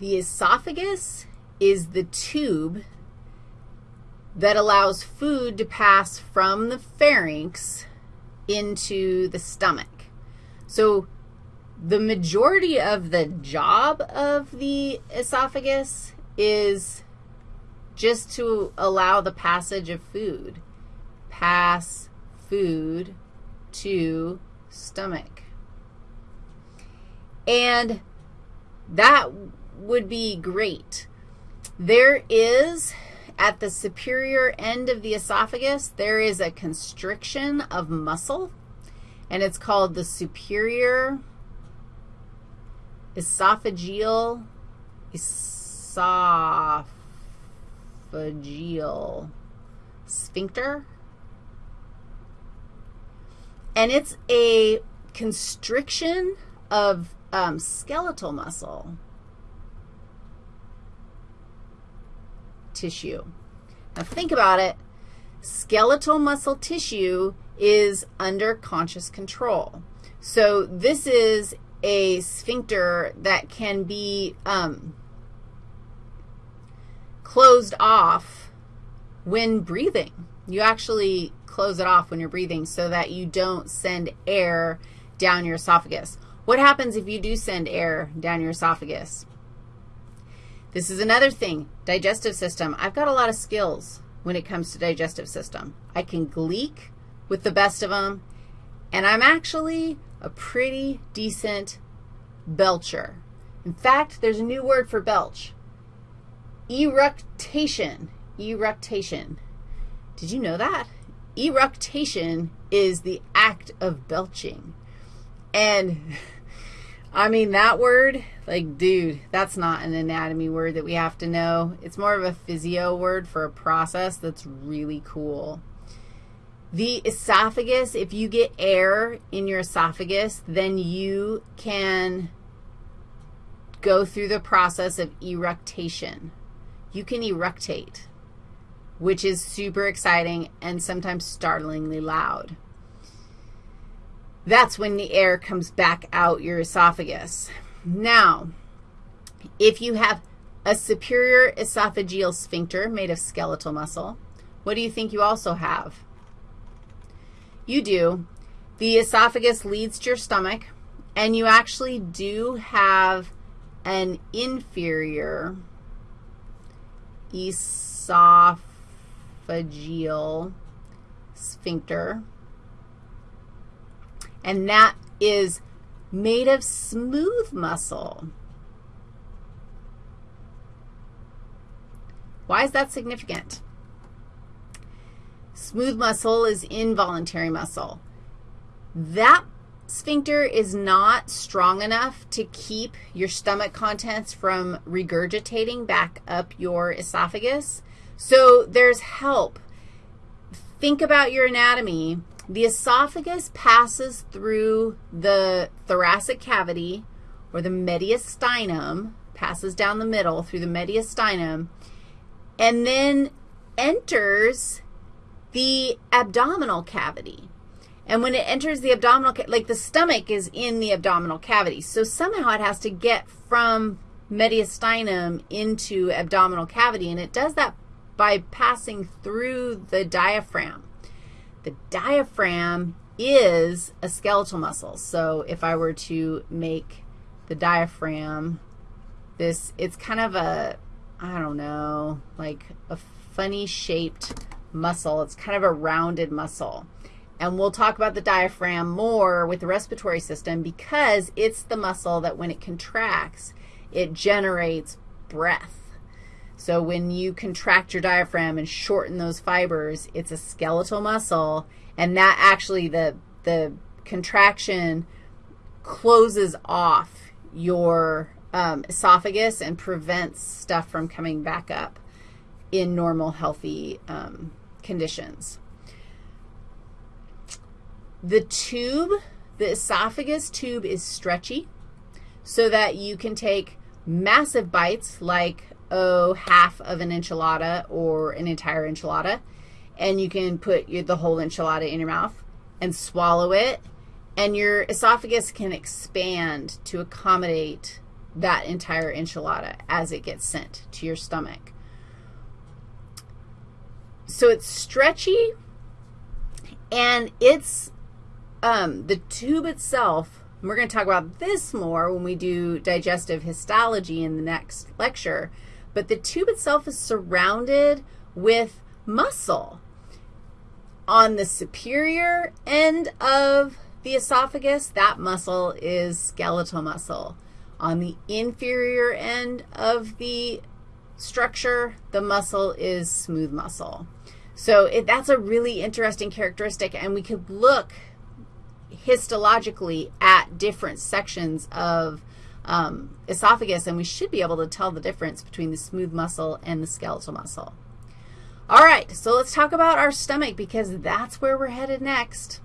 The esophagus is the tube that allows food to pass from the pharynx into the stomach. So the majority of the job of the esophagus is just to allow the passage of food. Pass food to stomach. And that would be great. There is, at the superior end of the esophagus, there is a constriction of muscle, and it's called the superior esophageal, esophageal sphincter. And it's a constriction of um, skeletal muscle tissue. Now think about it. Skeletal muscle tissue is under conscious control. So this is a sphincter that can be um, closed off when breathing. You actually close it off when you're breathing so that you don't send air down your esophagus. What happens if you do send air down your esophagus? This is another thing, digestive system. I've got a lot of skills when it comes to digestive system. I can gleek with the best of them, and I'm actually a pretty decent belcher. In fact, there's a new word for belch, eructation, eructation. Did you know that? Eructation is the act of belching. And, I mean, that word, like, dude, that's not an anatomy word that we have to know. It's more of a physio word for a process that's really cool. The esophagus, if you get air in your esophagus, then you can go through the process of eructation. You can eructate, which is super exciting and sometimes startlingly loud. That's when the air comes back out your esophagus. Now, if you have a superior esophageal sphincter made of skeletal muscle, what do you think you also have? You do. The esophagus leads to your stomach, and you actually do have an inferior esophageal sphincter, and that is made of smooth muscle. Why is that significant? Smooth muscle is involuntary muscle. That sphincter is not strong enough to keep your stomach contents from regurgitating back up your esophagus. So there's help. Think about your anatomy. The esophagus passes through the thoracic cavity or the mediastinum, passes down the middle through the mediastinum, and then enters the abdominal cavity. And when it enters the abdominal, like the stomach is in the abdominal cavity. So somehow it has to get from mediastinum into abdominal cavity, and it does that by passing through the diaphragm. The diaphragm is a skeletal muscle. So if I were to make the diaphragm this, it's kind of a, I don't know, like a funny shaped muscle. It's kind of a rounded muscle. And we'll talk about the diaphragm more with the respiratory system because it's the muscle that when it contracts, it generates breath. So when you contract your diaphragm and shorten those fibers, it's a skeletal muscle, and that actually, the, the contraction closes off your um, esophagus and prevents stuff from coming back up in normal, healthy um, conditions. The tube, the esophagus tube is stretchy so that you can take massive bites like, oh, half of an enchilada or an entire enchilada, and you can put your, the whole enchilada in your mouth and swallow it, and your esophagus can expand to accommodate that entire enchilada as it gets sent to your stomach. So it's stretchy, and it's um, the tube itself, we're going to talk about this more when we do digestive histology in the next lecture, but the tube itself is surrounded with muscle. On the superior end of the esophagus, that muscle is skeletal muscle. On the inferior end of the structure, the muscle is smooth muscle. So it, that's a really interesting characteristic, and we could look histologically at different sections of um, esophagus, and we should be able to tell the difference between the smooth muscle and the skeletal muscle. All right, so let's talk about our stomach because that's where we're headed next.